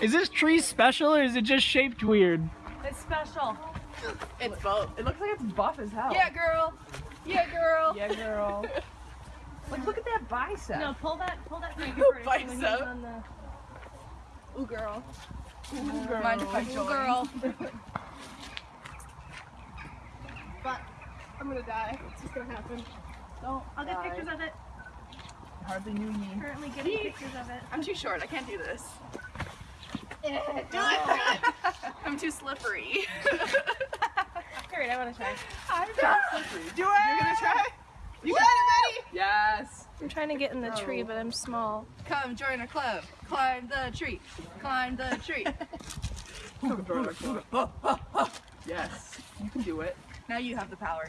Is this tree special or is it just shaped weird? It's special. It's both. It looks like it's buff as hell. Yeah, girl. Yeah, girl. Yeah, girl. like, look at that bicep. No, pull that, pull that finger first. when he's Bicep. on the- Ooh, girl. Ooh, girl. Mind if I Ooh, join? girl. But I'm gonna die. It's just gonna happen. Don't. I'll get Die. pictures of it. Hardly knew me. Currently getting pictures of it. I'm too short. I can't do this. Do it. I'm too slippery. Alright, I want to try. I'm too slippery. Do it! You're gonna try? You got it, Maddie? Yes. I'm trying to get in the tree, but I'm small. Come join our club. Climb the tree. Climb the tree. Come join our club. Yes. You can do it. now you have the power.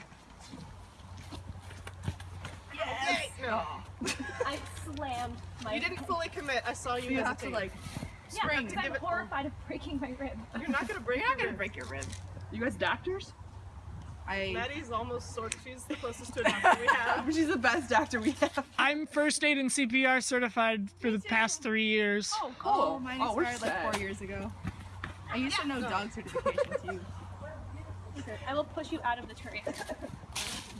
Yes. I slammed my. You didn't fully commit. I saw you, You have to like Yeah, spring. because I'm give it- horrified of breaking my rib. You're not gonna break You're not your gonna rib. break your rib. You guys doctors? I Maddie's almost sort. She's the closest to a doctor we have. She's the best doctor we have. I'm first aid and CPR certified for the past three years. Oh, cool. Oh, mine Oh, we're expired like four years ago. I used to know dog certification too. I will push you out of the tree.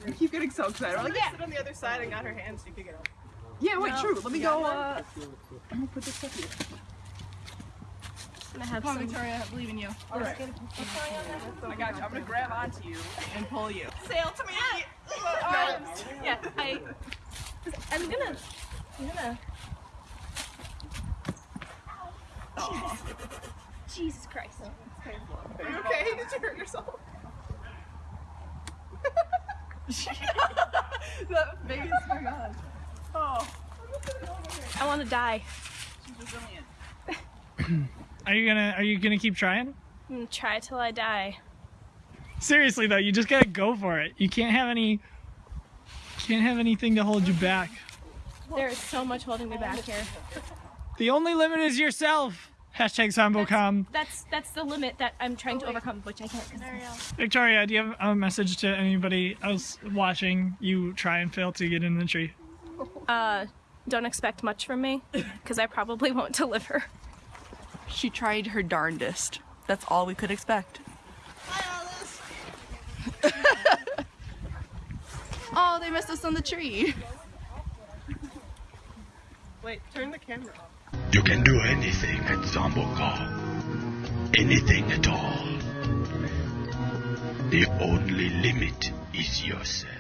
We keep getting so excited. We're like, yeah. Sit on the other side and got her hands so you could get up. yeah, wait, No. true. Let me You got go. one? Uh, I'm gonna put this stuff here. I'm gonna have Come on, some. Victoria, I believe in you. All right. Oh I got you. I'm gonna grab onto you and pull you. Sail to me. Yeah, I. I'm gonna. I'm gonna. Jesus Christ. Are you okay? Did you hurt yourself? that biggest, oh my god. Oh. I want to die. She's resilient. Are you gonna Are you gonna keep trying? I'm gonna try till I die. Seriously though, you just gotta go for it. You can't have any. Can't have anything to hold you back. There is so much holding me back here. The only limit is yourself. Hashtag Zombo.com. That's that's the limit that I'm trying to overcome, which I can't. 'cause- Victoria, do you have a message to anybody else watching you try and fail to get in the tree? Uh, don't expect much from me, because I probably won't deliver. She tried her darndest. That's all we could expect. oh, they missed us on the tree. Wait, turn the camera off. You can do anything at Zombo.com. Anything at all. The only limit is yourself.